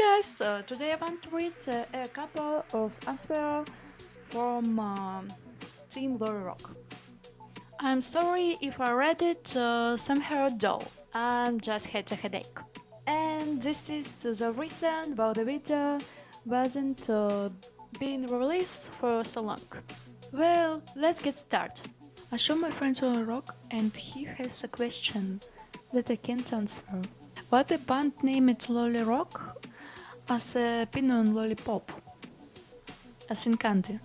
guys, uh, today I want to read uh, a couple of answers from uh, Team LoliRock. I'm sorry if I read it uh, somehow dull, I just had a headache. And this is the reason why the video wasn't uh, being released for so long. Well, let's get started. I show my friend LoliRock and he has a question that I can't answer. Why the band named LoliRock as a Pinon lollipop, as in candy.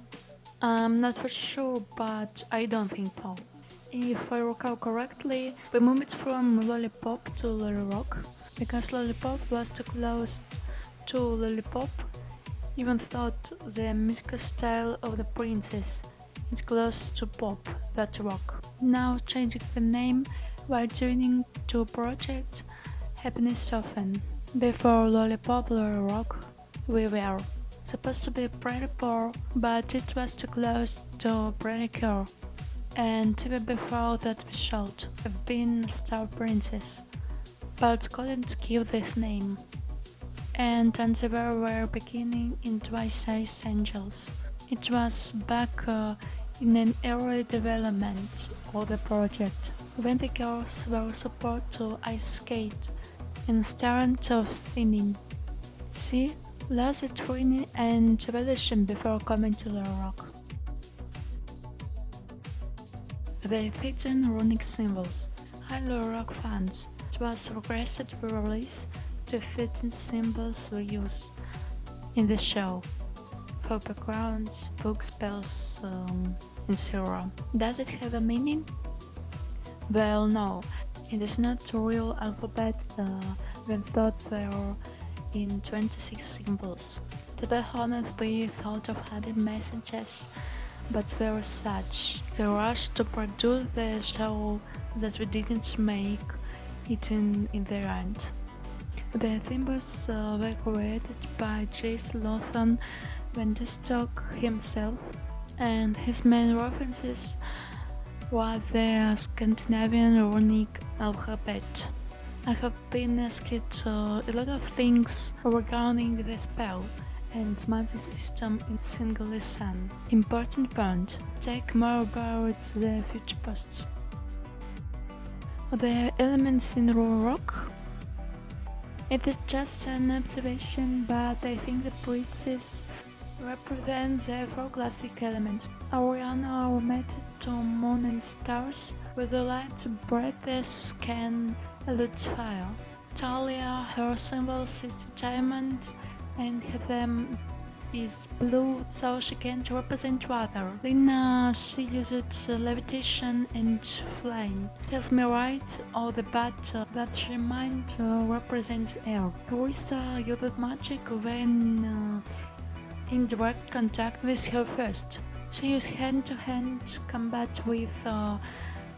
I'm not for sure, but I don't think so. If I recall correctly, we moved from lollipop to LoliRock because lollipop was too close to lollipop, even thought the musical style of the princess is close to pop, that rock. Now changing the name while joining to project happiness often. Before Lollipop LoliRock, we were supposed to be pretty poor, but it was too close to pretty cure. And even before that we should have been Star Princess, but couldn't give this name. And Anziver were beginning in Twice Ice Angels. It was back uh, in an early development of the project, when the girls were supposed to ice skate instant of thinning. See, lots of training and evolution before coming to the rock. They feature runic symbols. Hello Rock fans, it was requested to release the fitting symbols we use in the show for backgrounds, book spells, um, etc. Does it have a meaning? Well, no, it is not a real alphabet uh, when thought there are in 26 symbols. To be honest, we thought of adding messages, but were such the rush to produce the show that we didn't make it in, in the end. The symbols uh, were created by Jace Lawson Wendestock himself, and his main references were the Scandinavian runic alphabet. I have been asked a lot of things regarding the spell and magic system in Single Sun. Important point, take more about the future posts. The elements in raw rock? It is just an observation, but I think the princess represent the four classic elements. Auriana are mated to moon and stars, with the light breathes can elude fire. Talia, her symbol is a diamond, and them is blue, so she can't represent water. Lina, she uses levitation and flying. Tells me right, or the uh, that she might uh, represent air. Carissa uses magic when uh, in direct contact with her first. She used hand-to-hand combat with uh,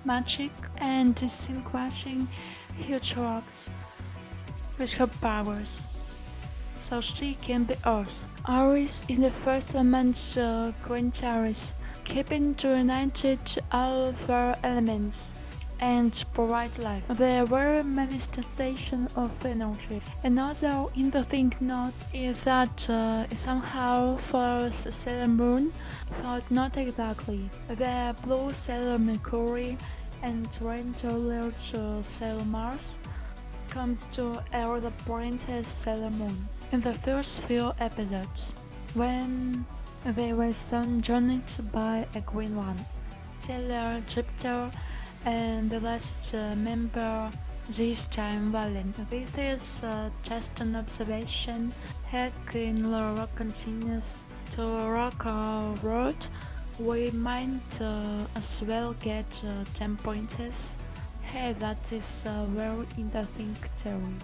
magic and scene crushing huge rocks with her powers, so she can be Earth. Aries is the first element uh, Green Aries, keeping to united all four elements and provide life. There were manifestation of energy. Another in the interesting note is that uh, somehow follows Sailor Moon, but not exactly. The blue Sailor Mercury and rain-colored uh, Sailor Mars comes to air the Princess Sailor Moon in the first few episodes, when they were soon joined by a green one. Sailor Jupiter and the last uh, member this time Valen. This is uh, just an observation. Heck in Laura continues to rock our world. We might uh, as well get uh, 10 points. Hey, that is a very interesting theory.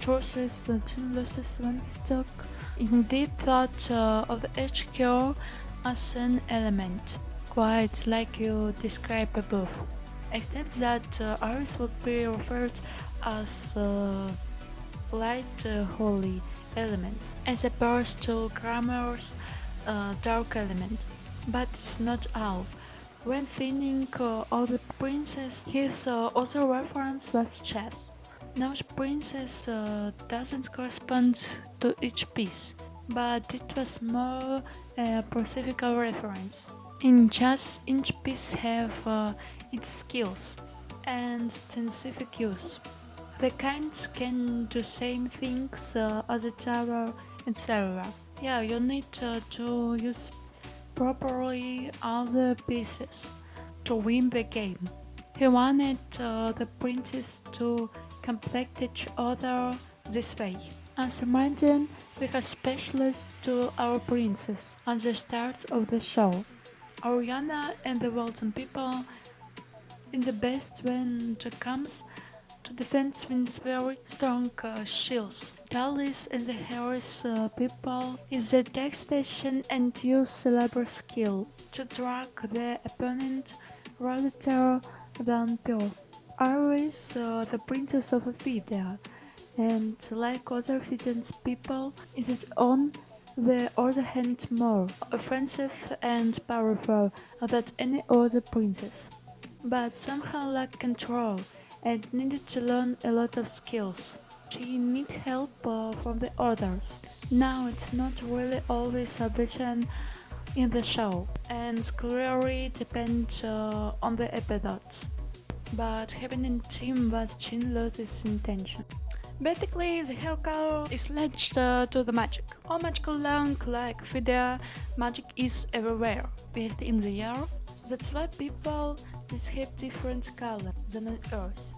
Choices uh, loses Vandestoke indeed thought uh, of the HQ as an element, quite like you described above except that uh, would be referred as uh, light uh, holy elements, as opposed to Gramorr's uh, dark element. But it's not all. When thinking uh, of the princess, his other reference was chess. Now princess doesn't correspond to each piece, but it was more a specific reference. In chess, each piece have uh, its skills and specific use. The kinds can do same things uh, as a tower, etc. Yeah, you need uh, to use properly all the pieces to win the game. He wanted uh, the princes to complete each other this way. As a imagine, we have specialists to our princess at the start of the show. Auriana and the Walton people in the best when it comes to defend with very strong uh, shields. Talis and the Harris uh, people is the tech station and use labor skill to drag the opponent rather than pure. Iris, uh, the princess of Ephedia, and like other Fijians people, is it on the other hand more offensive and powerful than any other princess but somehow lacked control and needed to learn a lot of skills. She needed help uh, from the others. Now it's not really always a vision in the show and clearly depends uh, on the episodes. But having a team was Chinlo's intention. Basically, the hair is linked uh, to the magic. All magical long like Ephedia, magic is everywhere, within the year. That's why people planets have different colors than on Earth.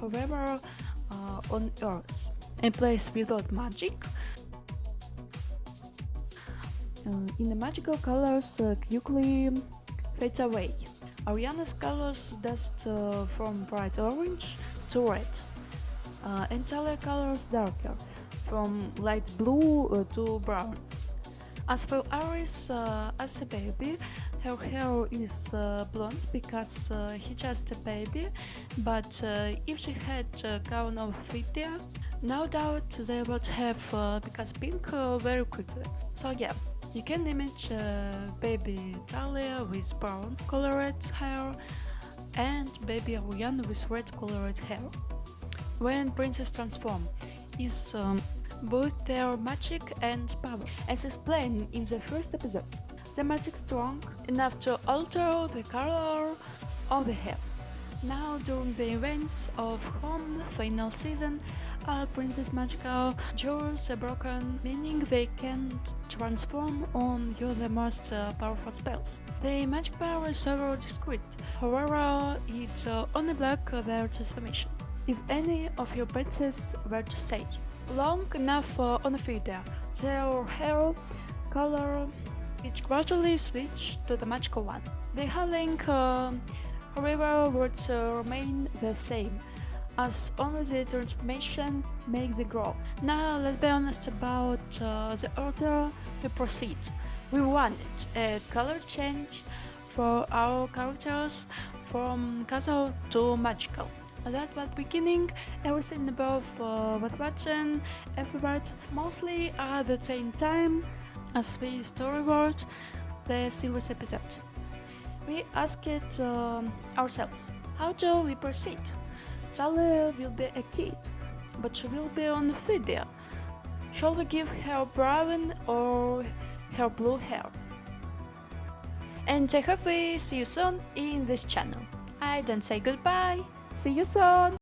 However, uh, on Earth, a place without magic, uh, in the magical colors uh, quickly fades away. Auriana's colors dust uh, from bright orange to red, uh, and Talia colors darker, from light blue uh, to brown. As for Iris, uh, as a baby, her hair is uh, blonde because uh, he just a baby, but uh, if she had a gown of Ephedia, no doubt they would have uh, because pink uh, very quickly. So yeah, you can image baby Talia with brown colored hair and baby Auriana with red colored hair. When princess transform is um, both their magic and power, as explained in the first episode. The magic strong enough to alter the color of the hair. Now, during the events of Home final season, all Princess Magical jewels are broken, meaning they can't transform on you the most uh, powerful spells. The magic power is very discreet, however, it's uh, only block their transformation. If any of your princesses were to say, long enough uh, on the feeder. Their hair color which gradually switched to the magical one. The hairline, uh, however, would remain the same, as only the transformation make the grow. Now let's be honest about uh, the order we proceed. We wanted a color change for our characters from casual to magical. That was beginning, everything above uh, was watching, everybody mostly at the same time as we storyboard the series episode. We asked uh, ourselves, how do we proceed? Talia will be a kid, but she will be on video. Shall we give her brown or her blue hair? And I hope we see you soon in this channel. I don't say goodbye. See you soon!